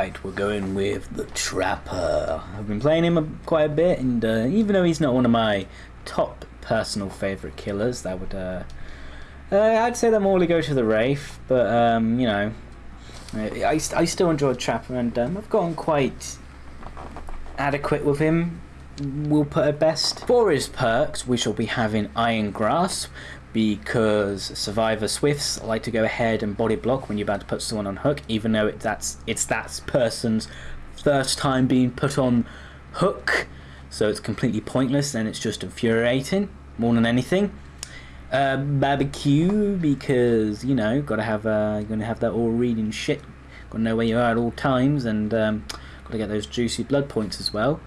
Alright, we're going with the Trapper. I've been playing him quite a bit, and uh, even though he's not one of my top personal favourite killers, that would, uh, uh, I'd say that more go to the Wraith, but, um, you know, I, I still enjoy Trapper, and um, I've gotten quite adequate with him, we'll put it best. For his perks, we shall be having Iron Grasp, because Survivor Swifts like to go ahead and body block when you're about to put someone on hook, even though it, that's it's that person's first time being put on hook, so it's completely pointless and it's just infuriating more than anything. Uh, barbecue because you know gotta have uh, gonna have that aura reading shit, gotta know where you are at all times, and um, gotta get those juicy blood points as well.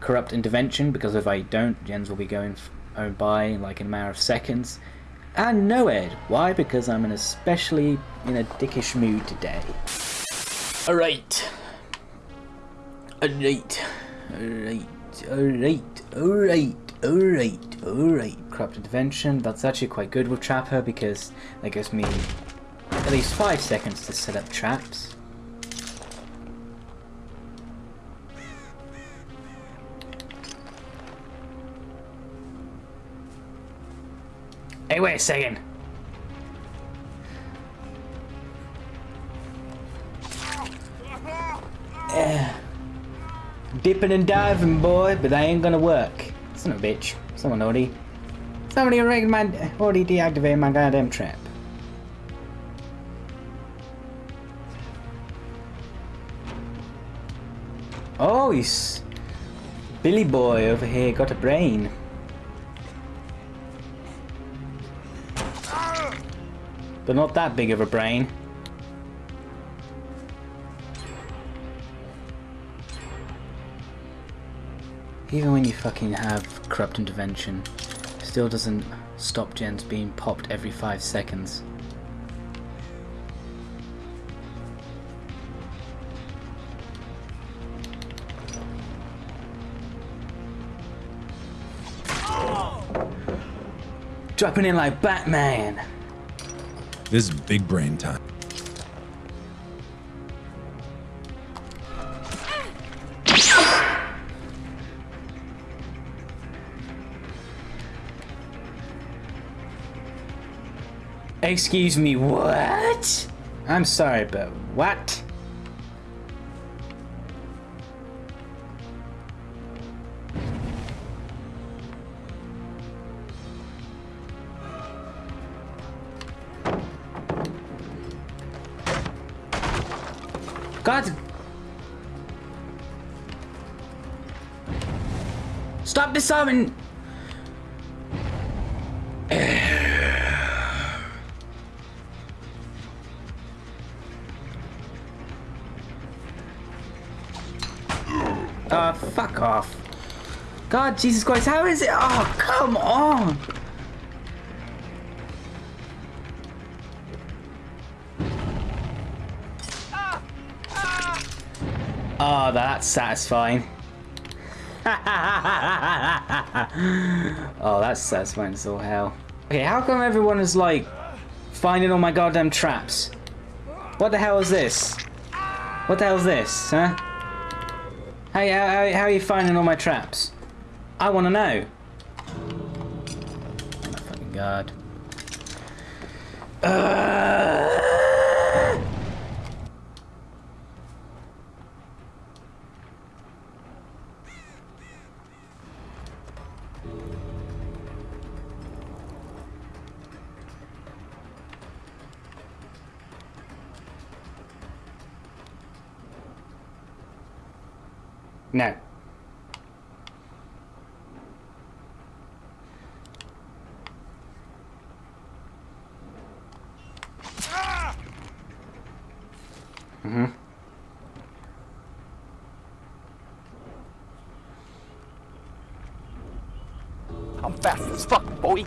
Corrupt intervention because if I don't, gens will be going owned by like in a matter of seconds. And Noed. Why? Because I'm in especially in a dickish mood today. Alright. Alright. Alright. Alright. Alright. Alright. Alright. Corrupt intervention. That's actually quite good with Trapper because that gives me at least 5 seconds to set up traps. Wait a second. Uh, dipping and diving, boy, but that ain't gonna work. Son of a bitch. Someone already... Somebody already, my, already deactivated my goddamn trap. Oh, he's... Billy boy over here got a brain. But not that big of a brain. Even when you fucking have corrupt intervention, still doesn't stop gens being popped every five seconds. Dropping in like Batman! This is big brain time. Excuse me, what? I'm sorry, but what? God. Stop disarming. Uh, fuck off. God, Jesus Christ, how is it? Oh, come on. Oh, that's satisfying. oh, that's satisfying as all hell. Okay, how come everyone is like finding all my goddamn traps? What the hell is this? What the hell is this, huh? How, how, how are you finding all my traps? I want to know. Oh my fucking god. Mm-hmm. I'm fast as fuck, boy.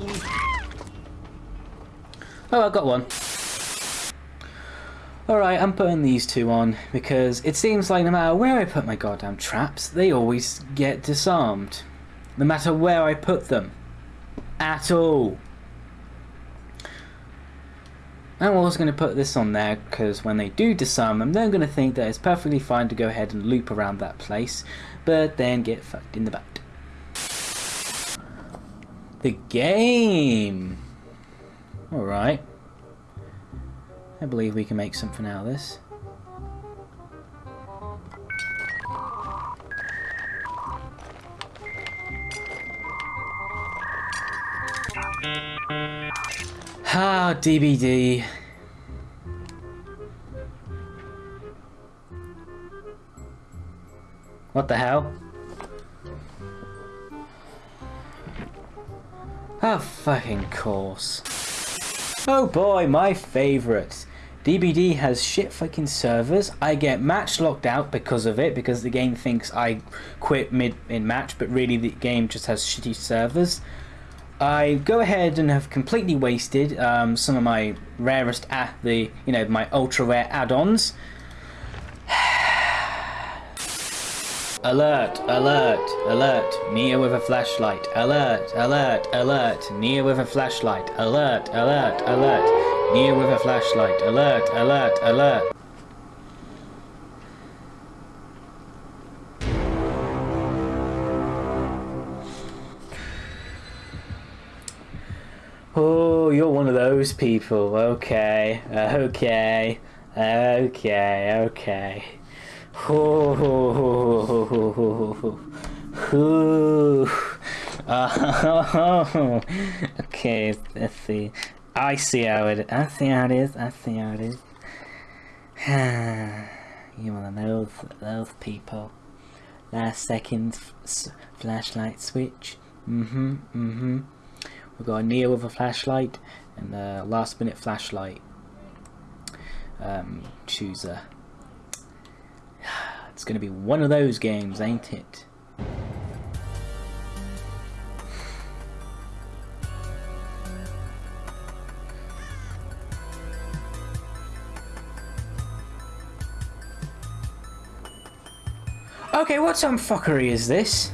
Oh, I got one. Alright, I'm putting these two on because it seems like no matter where I put my goddamn traps, they always get disarmed. No matter where I put them. At all. I'm also going to put this on there because when they do disarm them, they're going to think that it's perfectly fine to go ahead and loop around that place, but then get fucked in the butt. The game! Alright. I believe we can make something out of this. Ah, DBD. What the hell? Oh, fucking course. Oh boy, my favourite. DBD has shit fucking servers. I get match locked out because of it, because the game thinks I quit mid in match, but really the game just has shitty servers. I go ahead and have completely wasted um, some of my rarest at the you know my ultra rare add-ons. alert! Alert! Alert! Nea with a flashlight! Alert! Alert! Alert! Nea with a flashlight! Alert! Alert! Alert! Nea with a flashlight! Alert! Alert! Alert! You're one of those people. Okay, okay, okay, okay. Oh, oh, okay. Let's see. I see how it. I see how it is. I see how it is. you one of those those people. Last second flashlight switch. Mm-hmm. Mm-hmm. We've got a Nea with a flashlight and a last minute flashlight um, chooser. It's going to be one of those games, ain't it? Okay, what some fuckery is this?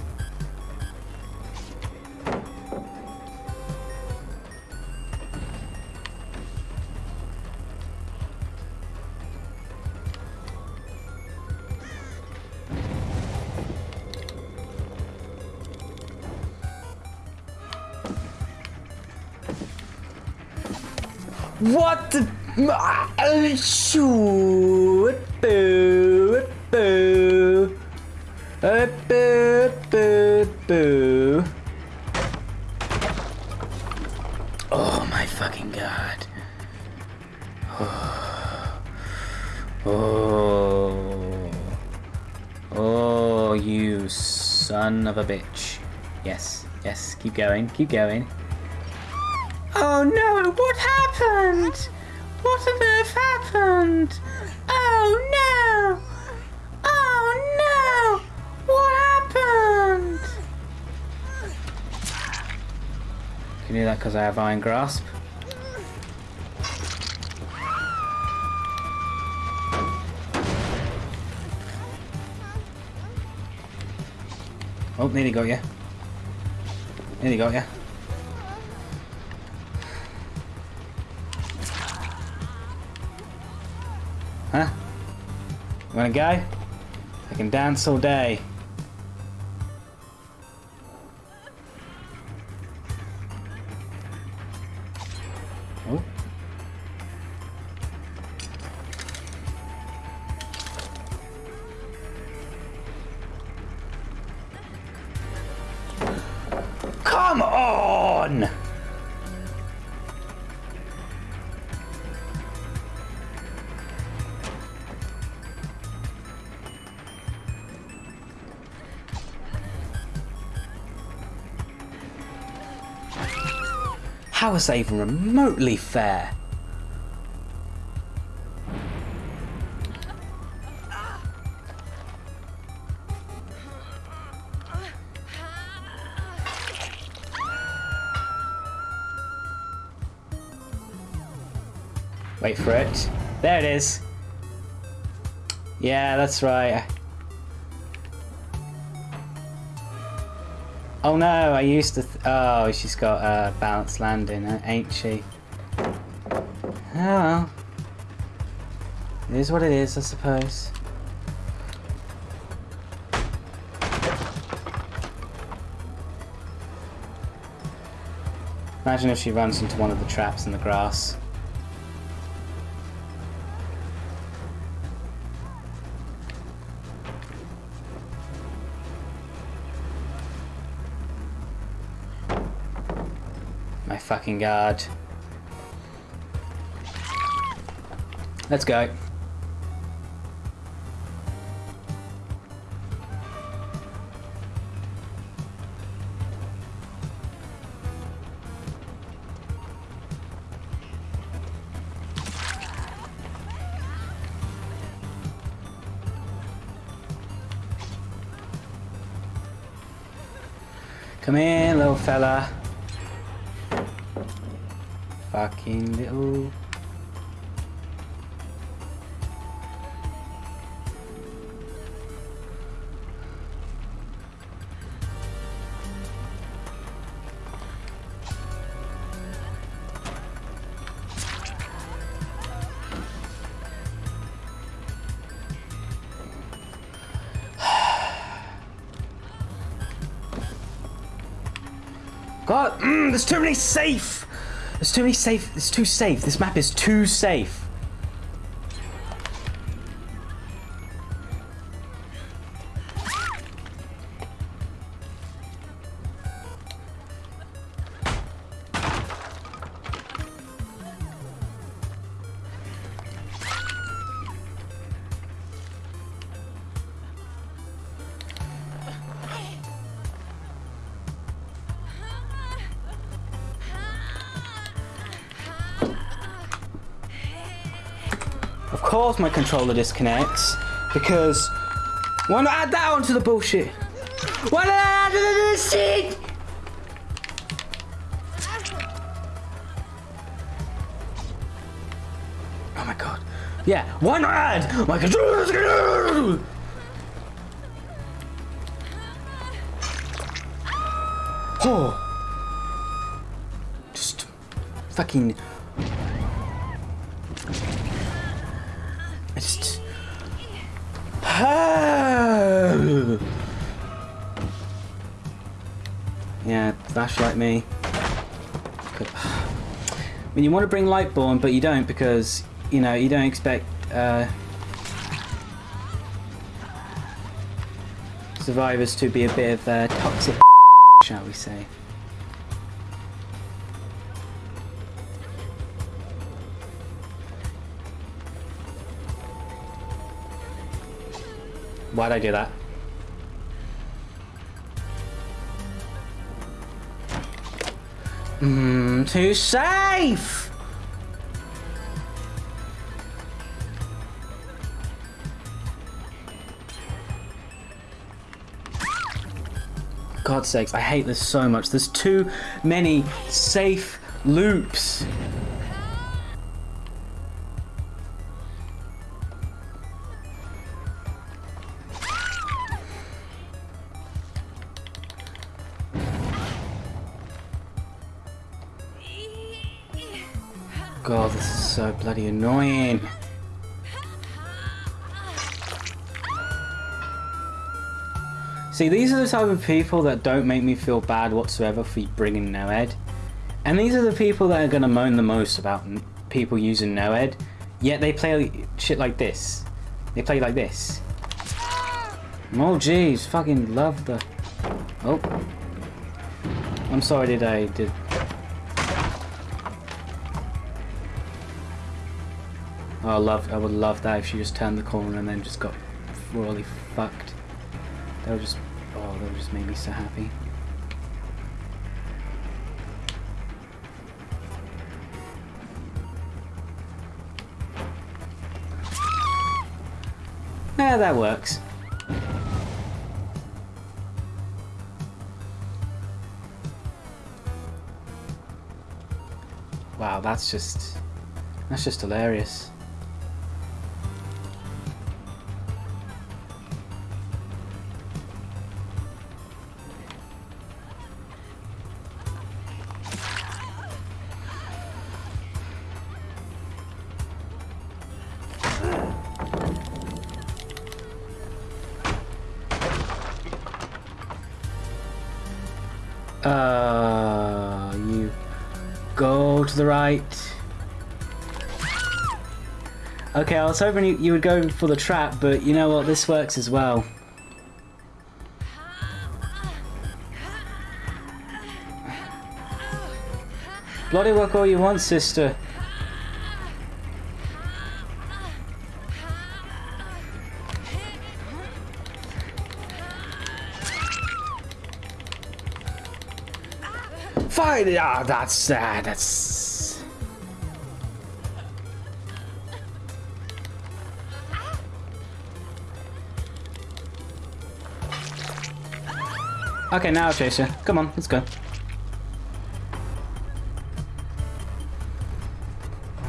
Shoot! Boo! Boo! Boo! Boo! Boo! Oh my fucking god! Oh! Oh! Oh! You son of a bitch! Yes, yes. Keep going. Keep going. Oh no, what happened? What on earth happened? Oh no! Oh no! What happened? Can you do that because I have Iron Grasp? Oh, nearly got you. Nearly got you. Huh? You wanna go? I can dance all day. Oh. Come on! How is that even remotely fair? Wait for it. There it is. Yeah, that's right. Oh no, I used to. oh, she's got a uh, balanced landing, ain't she? Oh well. It is what it is, I suppose. Imagine if she runs into one of the traps in the grass. Fucking god. Let's go. Come in, little fella. Fucking little. God, mm, there's too many safe. There's too many safe. It's too safe. This map is too safe. Of course my controller disconnects because why not add that onto the bullshit? Why not add this shit? Oh my god. Yeah, why not add my controller disconnects? Oh. Just fucking yeah, Vash like me. I mean, you want to bring Lightborn, but you don't because you know you don't expect uh, survivors to be a bit of uh, toxic, shall we say? Why'd I do that? Mmm, too safe! God's sakes, I hate this so much. There's too many safe loops. So bloody annoying. See, these are the type of people that don't make me feel bad whatsoever for bringing Noed. And these are the people that are going to moan the most about people using Noed. Yet they play shit like this. They play like this. Oh jeez, fucking love the... Oh. I'm sorry did I... did I love. I would love that if she just turned the corner and then just got royally fucked. That would just. Oh, that would just make me so happy. Yeah, that works. Wow, that's just. That's just hilarious. Uh, you go to the right. Okay, I was hoping you, you would go for the trap, but you know what? This works as well. Bloody work all you want, sister. Fine. Ah, that's uh, that's. Okay, now I'll chase you. Come on, let's go.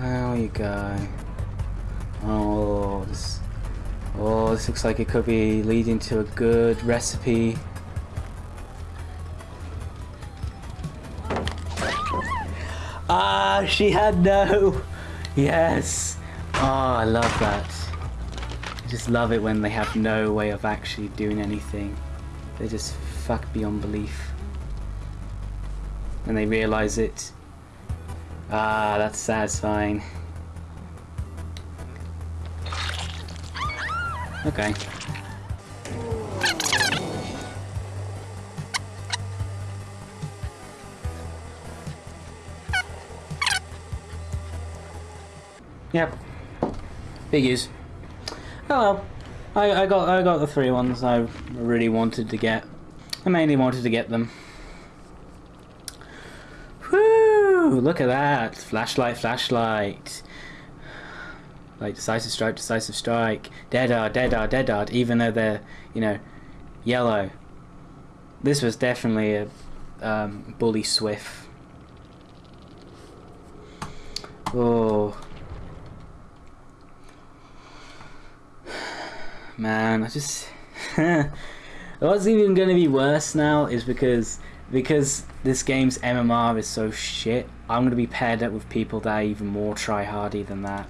There you go. Oh, this. Oh, this looks like it could be leading to a good recipe. Ah, she had no. Yes. Oh, I love that. I just love it when they have no way of actually doing anything. They just fuck beyond belief. And they realize it. Ah, that's satisfying. Okay. Yep. Big use. Oh. I, I got I got the three ones I really wanted to get. I mainly wanted to get them. Whoo! Look at that. Flashlight, flashlight. Like decisive strike, decisive strike. Dead Hard, dead hard, dead hard, even though they're, you know, yellow. This was definitely a um, bully swift. Oh. Man, I just what's even gonna be worse now is because because this game's MMR is so shit, I'm gonna be paired up with people that are even more try hardy than that.